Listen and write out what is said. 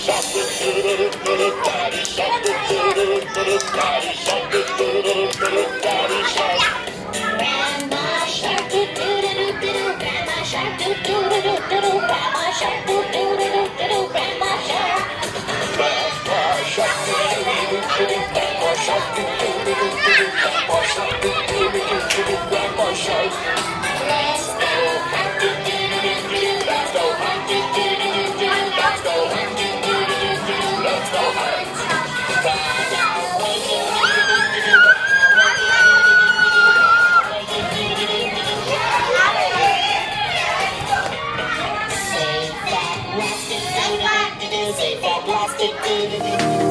Grandma shark Thank you.